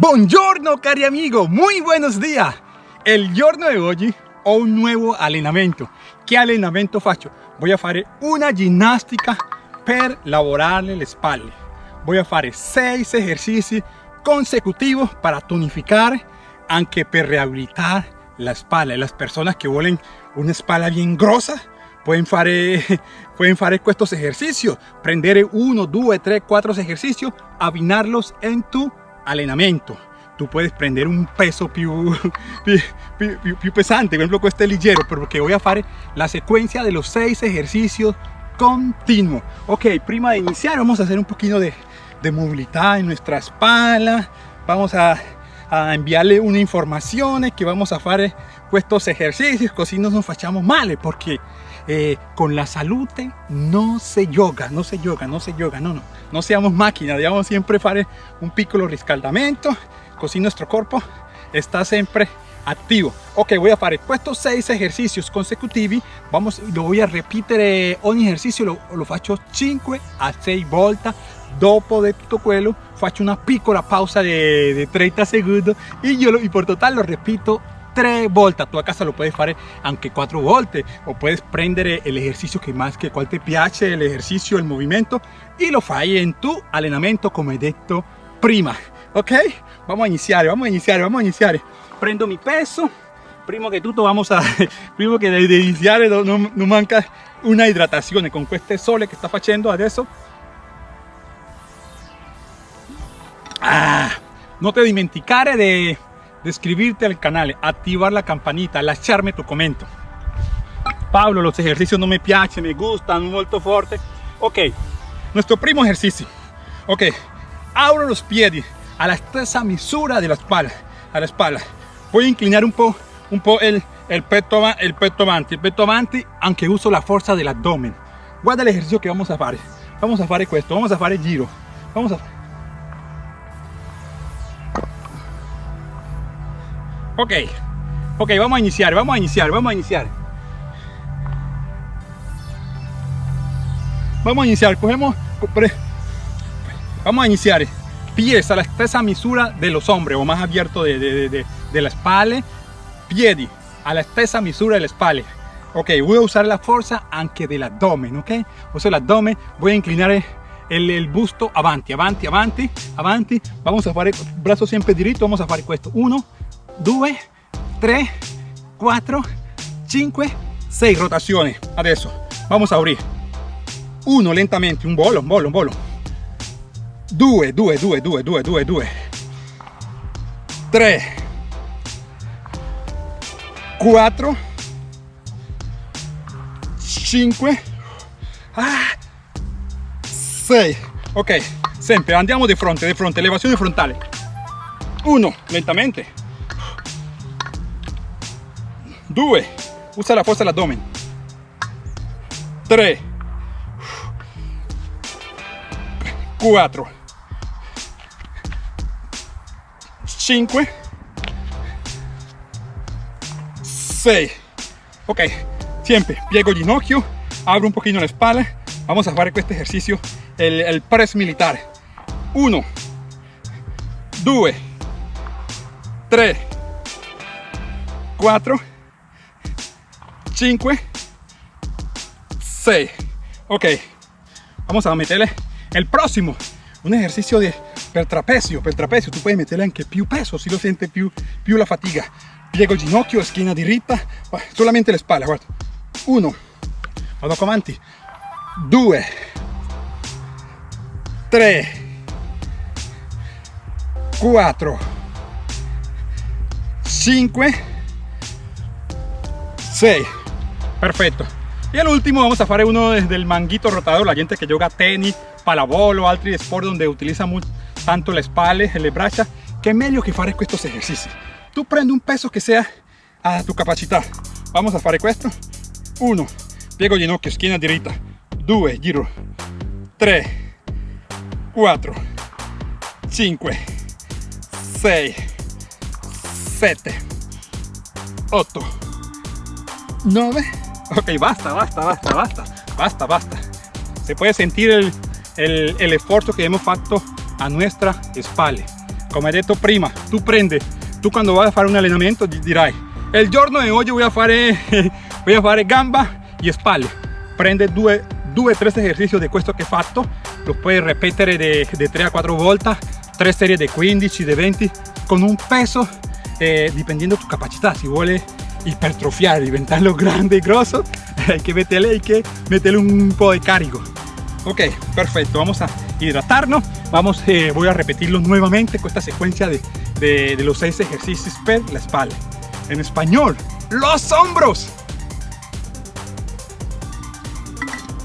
Buongiorno cari amigo, muy buenos días. El giorno de hoy ho un nuevo allenamento. Che allenamento faccio? Voy a fare una ginnastica per lavorare le spalle. Voy a fare 6 ejercicios consecutivos para tonificar, anche per rehabilitar la espalda. Las personas que vuelven una espalda bien grosa pueden fare, pueden estos ejercicios. Prendere 1, 2, 3, 4 ejercicios, abbinarlos en tu allenamento tú puedes prender un peso più, più, più, pesante, por ejemplo con este ligero, porque voy a hacer la secuencia de los seis ejercicios continuos. Ok, prima de iniciar vamos a hacer un poquito de, de movilidad en nuestra espalda, vamos a, a enviarle una información que vamos a hacer estos ejercicios, así no nos fachamos mal, porque eh, con la salud no se yoga, no se yoga, no se yoga, no, no, no seamos máquinas, debemos siempre hacer un piccolo riscaldamento, così nuestro cuerpo está siempre activo. Ok voy a hacer estos seis ejercicios consecutivos vamos lo voy a repetir ogni ejercicio lo, lo faccio 5 a 6 volte dopo de tutto quello faccio una piccola pausa de, de 30 segundos y yo lo, y por total lo repito tres volte tú a casa lo puedes hacer aunque cuatro volte o puedes prendere el ejercicio que más que cual te piace el ejercicio el movimiento y lo fai en tu allenamento come detto prima. Ok vamos a iniciar vamos a iniciar vamos a iniciar. Prendo mi peso. Primo que tutto vamos a primo que de, iniciar no, no, manca una hidratación. Con este sole que está facendo adesso ah, no te dimenticare de, de iscribirte al canal activar la campanita lasciarme tu comento Pablo los ejercicios no me piacen me gustan molto fuerte ok nuestro primo ejercicio ok abro los pies a la estesa misura de la espalda, a la espalda. Voy a inclinar un poco un po el, el, peto, el avanti, el peto avanti, aunque uso la fuerza del abdomen. Guarda el ejercicio que vamos a hacer. Vamos a hacer esto, vamos a hacer el giro. Vamos a Ok, ok, vamos a iniciar, vamos a iniciar, vamos a iniciar. Vamos a iniciar, cogemos, vamos a iniciar pies a la estesa misura de los hombres o más abierto de, de, de, de la espalda, piedi a la estesa misura de la espalda. Ok, voy a usar la fuerza aunque del abdomen, ok? Uso el abdomen, voy a inclinar el, el, busto avanti, avanti, avanti, avanti. Vamos a hacer el brazo siempre directo, vamos a hacer esto. 1, 2, 3, 4, 5, 6 rotaciones. Adesso, vamos a abrir. 1 lentamente, un bolo, un bolo, un bolo. 2, 2, 2, 2, 2, 2, 2, 3, 4, 5, 6. Ok, sempre andiamo di fronte, di fronte, elevazione frontale. 1, lentamente. 2, usa la forza dell'addome. 3, 4, 5 6 ok siempre. Piego el ginocchio abro un poquito la espalda. Vamos a hacer este ejercicio el, el press militar. 1 2 3 4 5, 6. ¿eh? Ok, vamos a meterle el próximo. Un ejercicio de pertrapecio, pertrapecio. Tú puedes meterle anche più peso, si lo siente più, più la fatiga. Piego il ginocchio, esquina diritta, solamente la espalda, guarda. 1, vado avanti. 2, 3, 4, 5, 6. Perfecto. Y el último vamos a hacer uno desde el manguito rotador, la gente que juega tenis, palabolo, altri sport, donde utiliza mucho, tanto la espalda, el bracha, que medio que faré estos ejercicios. Tú prende un peso que sea a tu capacidad. Vamos a hacer esto. 1. Piego ginocchio, esquina derecha. Dos. Giro. 3. 4. 5. 6. 7. 8. 9. ok basta basta basta basta. Basta basta. Se puede sentir el, el, el esfuerzo que hemos fatto a nuestra espalda. Come hai detto prima tu prendi tu quando vai a fare un allenamento dirai il giorno di oggi voy a fare voy a fare gamba e spalle prende due due tre esercizi di questo hai fatto lo puoi ripetere di 3 a 4 volte 3 serie di 15 di 20 con un peso eh, dipendiendo tu capacità si vuole ipertrofiare diventarlo grande y grosso hay que meterle hay que meterle un poco de cargo ok perfecto vamos a hidratarnos. Vamos eh, voy a repetirlo nuevamente con esta secuencia de, de, de los seis ejercicios per la espalda. En español los hombros.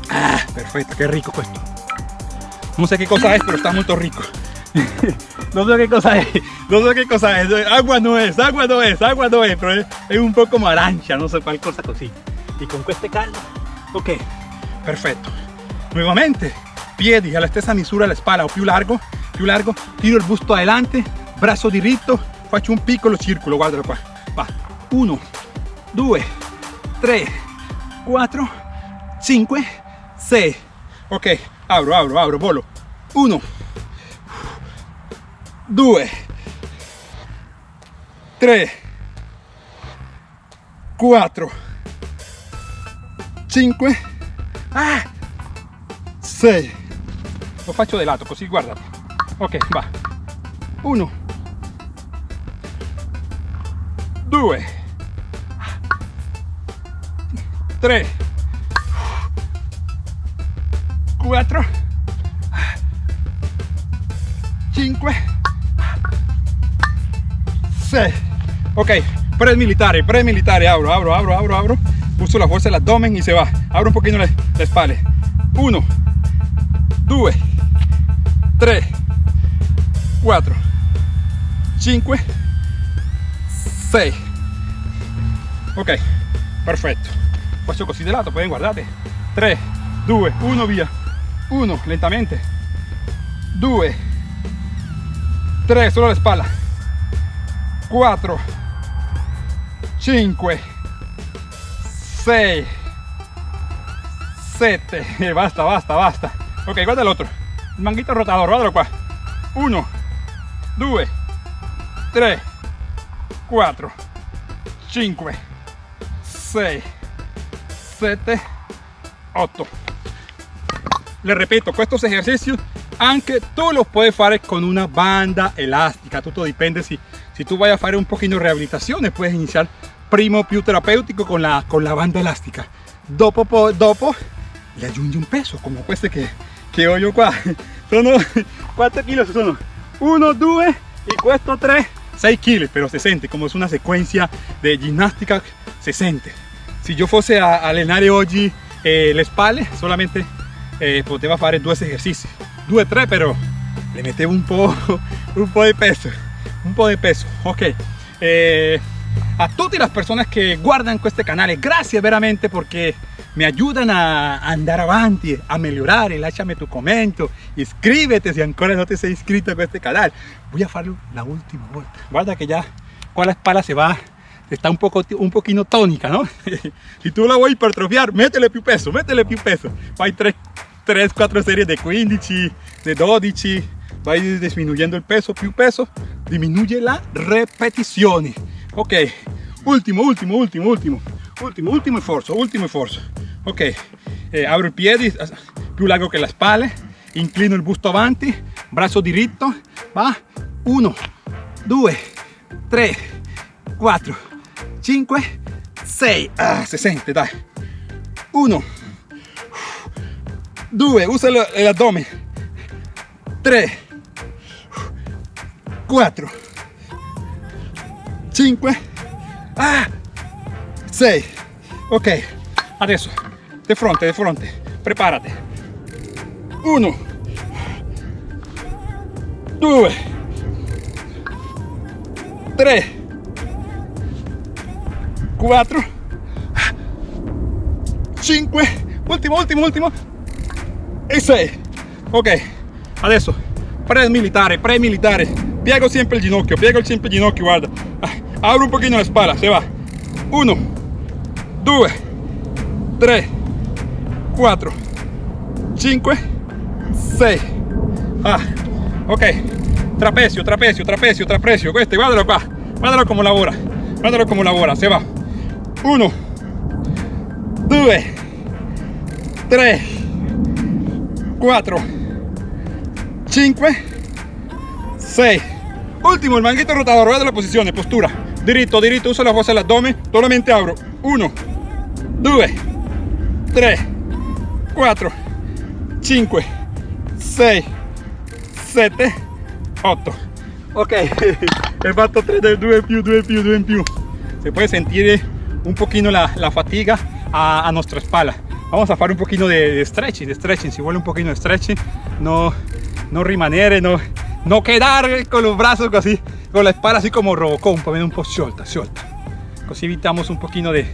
Ah perfecto qué rico esto. No sé qué cosa es pero está muy rico no sé qué cosa es no sé qué cosa es. Agua no es agua no es agua no es pero es, un poco como arancia no sé cuál cosa así y con este caldo ok perfecto. Nuevamente piedi alla stessa misura la spalla o più largo più largo tiro il busto adelante braccio diritto faccio un piccolo circolo guardalo qua va 1 2 3 4 5 6 ok apro apro apro volo 1 2 3 4 5 ah, 6 lo faccio di lato così guardate ok va. 1 2 3 4 5 6 ok pre-militare pre-militare abro abro abro abro abro. Uso la fuerza del abdomen y se va. Abro un poquito la, la espalda. 1 2 3 4 5 6 ok perfetto faccio così di lato poi guardate 3 2 1 via 1 lentamente. 2 3 solo la spalla 4 5 6 7 basta basta basta. Ok guarda el otro el manguito rotador guardalo qua 1 2 3 4 5 6 7 8 le repito estos ejercicios aunque tú los puedes hacer con una banda elástica todo depende si si tú vayas a hacer un poquito de rehabilitación puedes iniciar primo più terapéutico con la, con la banda elástica. Dopo, dopo le aggiungi un peso como este que, que ho io qua sono 4 kilos sono 1, 2 y questo 3 6 kilos pero se siente como es una secuencia de gimnástica se siente si yo fuese a allenare oggi eh, le spalle solamente eh, poteva fare due esercizi 2 3 pero le mettevo un po' un po' di peso un po' de peso ok. Eh, a todas las personas que guardan este canal gracias veramente porque me ayudan a andar avanti a mejorar. Lasciami tu commento iscríbete si ancora no te sei inscrito a este canal. Voy a hacerlo la última vuelta. Guarda que ya con la espalda se va está un poco un poquito tónica no si tú la voy a hipertrofiar métele più peso métele più peso. Hay 3 3 4 series de 15 de 12 vai disminuyendo el peso più peso disminuye la repetición ok último último último último último último esfuerzo último esfuerzo ok eh, abro el pie più largo que la espalda inclino el busto avanti brazo diritto va. 1 2 3 4 5 6 ah, se sente dai. 1 2 usa el abdomen 3 4 5 ah, 6 ok adesso de fronte de fronte. Prepárate. 1 2 3 4 5 último último último. E 6 ok adesso pre militare pre militare piego siempre el ginocchio, piego siempre el ginocchio, guarda. Ah, abro un poquito la espalda, se va. 1, 2, 3, 4, 5, 6. Ah, ok. Trapecio, trapecio, trapecio, trapecio. Questo, guardalo qua. Guardalo come lavora. Guardalo come lavora. Se va. Uno, due, tre, quattro, cinque, sei. Último, el manguito rotador. Guarda la posizione, postura. Diritto, diritto, usa la fuerza dell'addome. Solamente abro. Uno, due, tre, quattro, cinque, sei, sette, otto. Ok, he fatto 3 del 2 en più, 2 en più, 2 en più. Se puede sentir un poquito la, fatiga a, a, nuestra espalda. Vamos a hacer un poquito de, de, stretching, de stretching, si vuole un poquito de stretching, no, no rimanere, no, no quedar con los brazos así, con la espalda así como Robocop, po', un po' sciolta, sciolta. Così evitamos un poquito de,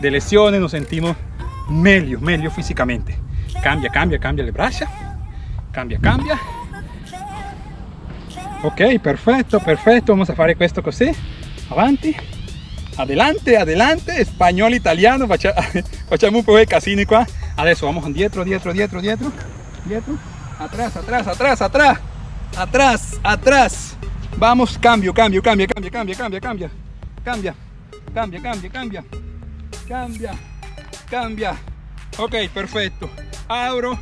lesiones, nos sentimos meglio, meglio físicamente. Cambia, cambia, cambia le braccia, cambia, cambia. Ok, perfetto, perfetto, vamos a fare questo così, avanti, adelante, adelante, spagnolo, italiano, facciamo un po' di casini qua. Adesso vamos dietro, dietro, dietro, dietro, dietro, atrás, atrás, atrás, atrás, atrás, atrás. Vamos, cambio, cambio, cambia, cambia, cambia, cambia, cambia. Cambia, cambia, cambia, cambia. Cambia, cambia. Ok, perfecto. Abro,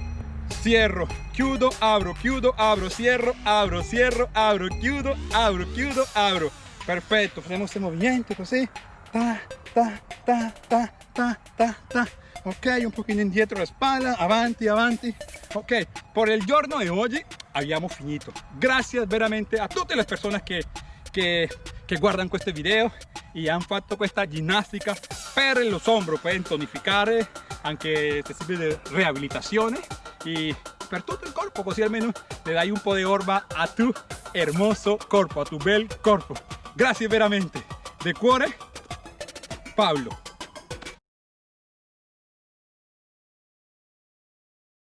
cierro, chiudo, abro, chiudo, abro, cierro, abro, cierro, abro, chiudo, abro, chiudo, abro. Perfecto, hacemos este movimiento così. Ta, ta, ta, ta, ta, ta, ta. Ok, un pochino indietro la spalla, avanti, avanti. Ok, por el giorno de hoy abbiamo finito. Gracias veramente a tutte le persone che, che, che guardano questo video e hanno fatto questa ginnastica per los hombros, per tonificare, anche se sirve de rehabilitazione y per tutto il corpo, così almeno le dai un po' di orba a tu hermoso corpo, a tu bel corpo. Grazie veramente, de cuore, Pablo.